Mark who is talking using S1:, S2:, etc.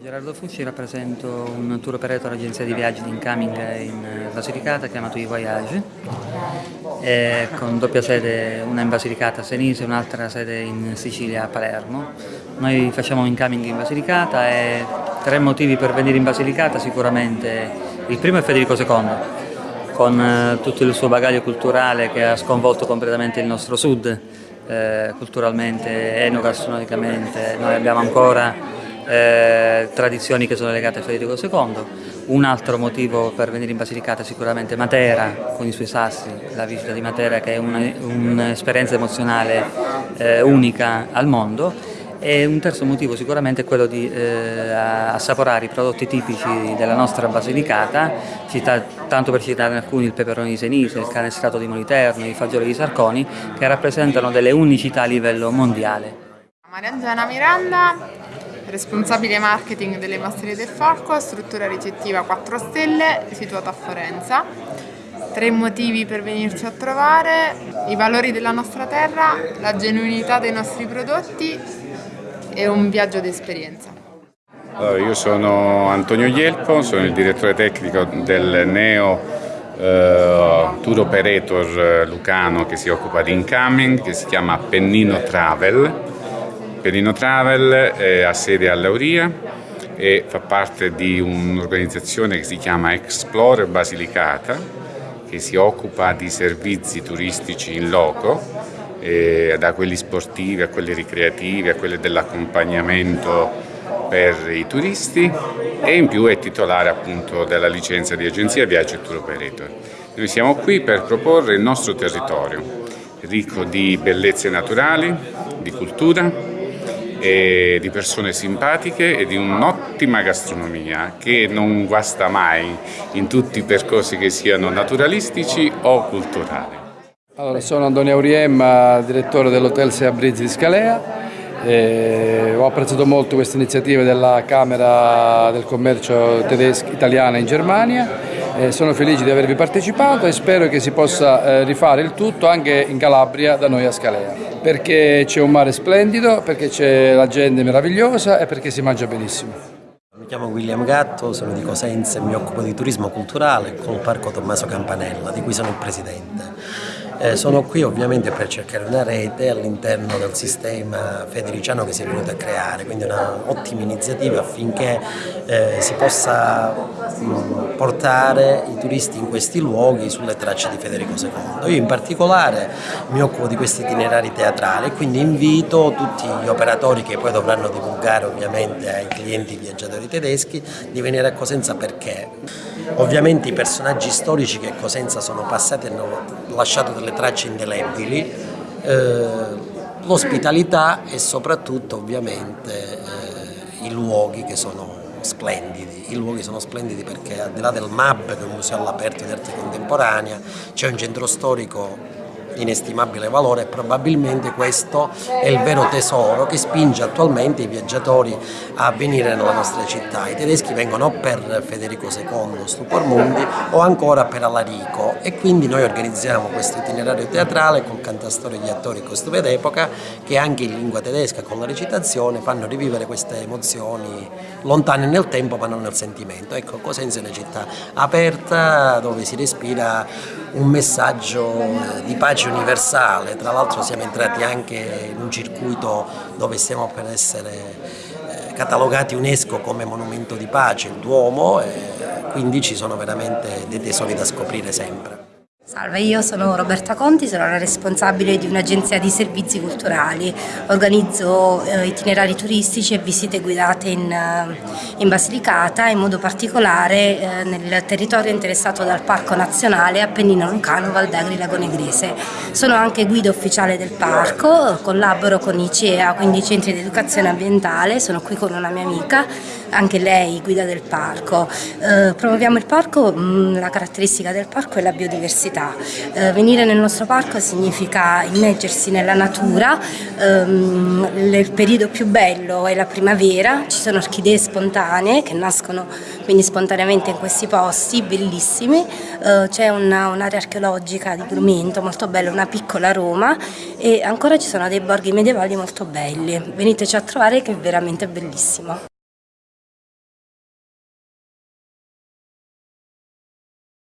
S1: Gerardo Fucci, rappresento un tour operator agenzia di viaggi di incoming in Basilicata chiamato iVoyage eh, con doppia sede, una in Basilicata a Senise e un'altra sede in Sicilia a Palermo. Noi facciamo incoming in Basilicata e tre motivi per venire in Basilicata sicuramente. Il primo è Federico II, con eh, tutto il suo bagaglio culturale che ha sconvolto completamente il nostro sud, eh, culturalmente, enogastronomicamente. Noi abbiamo ancora eh, tradizioni che sono legate a Federico II. Un altro motivo per venire in Basilicata è sicuramente Matera, con i suoi sassi, la visita di Matera che è un'esperienza emozionale eh, unica al mondo. E un terzo motivo sicuramente è quello di eh, assaporare i prodotti tipici della nostra Basilicata, città, tanto per citare alcuni il peperone di Senise, il canestrato di Moliterno, i fagioli di Sarconi, che rappresentano delle unicità a livello mondiale.
S2: Mariangela Miranda, responsabile marketing delle Masterie del Falco, struttura ricettiva 4 stelle situata a Forenza. Tre motivi per venirci a trovare, i valori della nostra terra, la genuinità dei nostri prodotti e un viaggio d'esperienza.
S3: Allora, io sono Antonio Ielpo, sono il direttore tecnico del Neo eh, Tour Operator Lucano che si occupa di incoming, che si chiama Pennino Travel Perino Travel ha sede a Lauria e fa parte di un'organizzazione che si chiama Explorer Basilicata che si occupa di servizi turistici in loco da quelli sportivi a quelli ricreativi a quelli dell'accompagnamento per i turisti e in più è titolare appunto della licenza di agenzia Viaggio Tour Operator. Noi siamo qui per proporre il nostro territorio ricco di bellezze naturali, di cultura, e di persone simpatiche e di un'ottima gastronomia che non guasta mai in tutti i percorsi che siano naturalistici o culturali.
S4: Allora, sono Antonio Auriemma, direttore dell'Hotel Sea Breeze di Scalea. E ho apprezzato molto questa iniziativa della Camera del Commercio tedesca, italiana in Germania eh, sono felice di avervi partecipato e spero che si possa eh, rifare il tutto anche in Calabria da noi a Scalea, perché c'è un mare splendido, perché c'è la gente meravigliosa e perché si mangia benissimo.
S5: Mi chiamo William Gatto, sono di Cosenza e mi occupo di turismo culturale col Parco Tommaso Campanella, di cui sono il presidente. Eh, sono qui ovviamente per cercare una rete all'interno del sistema federiciano che si è venuto a creare, quindi un'ottima iniziativa affinché eh, si possa mh, portare i turisti in questi luoghi sulle tracce di Federico II. Io in particolare mi occupo di questi itinerari teatrali e quindi invito tutti gli operatori che poi dovranno divulgare ovviamente ai clienti viaggiatori tedeschi di venire a Cosenza perché ovviamente i personaggi storici che a Cosenza sono passati hanno lasciato delle tracce indelebili, eh, l'ospitalità e soprattutto ovviamente eh, i luoghi che sono splendidi, i luoghi sono splendidi perché al di là del MAB che è un museo all'aperto di arte contemporanea c'è un centro storico inestimabile valore e probabilmente questo è il vero tesoro che spinge attualmente i viaggiatori a venire nella nostra città. I tedeschi vengono per Federico II, Stupor Mundi o ancora per Alarico e quindi noi organizziamo questo itinerario teatrale col cantastorie di attori costume d'epoca che anche in lingua tedesca con la recitazione fanno rivivere queste emozioni lontane nel tempo ma non nel sentimento. Ecco, Cosenza è una città aperta dove si respira un messaggio di pace universale, tra l'altro siamo entrati anche in un circuito dove stiamo per essere eh, catalogati UNESCO come monumento di pace, il Duomo, e quindi ci sono veramente dei tesori da scoprire sempre.
S6: Salve, io sono Roberta Conti, sono la responsabile di un'agenzia di servizi culturali. Organizzo eh, itinerari turistici e visite guidate in, eh, in Basilicata, in modo particolare eh, nel territorio interessato dal Parco Nazionale Appennino Lucano Valdagri Lago Negrese. Sono anche guida ufficiale del parco, collaboro con i quindi i centri di educazione ambientale, sono qui con una mia amica, anche lei guida del parco. Eh, promuoviamo il parco, mh, mm, la caratteristica del parco è la biodiversità. Eh, venire nel nostro parco significa immergersi nella natura, ehm, il periodo più bello è la primavera, ci sono orchidee spontanee che nascono quindi spontaneamente in questi posti, bellissimi, eh, c'è un'area archeologica di Grumento molto bella, una piccola Roma e ancora ci sono dei borghi medievali molto belli, veniteci a trovare che è veramente bellissimo.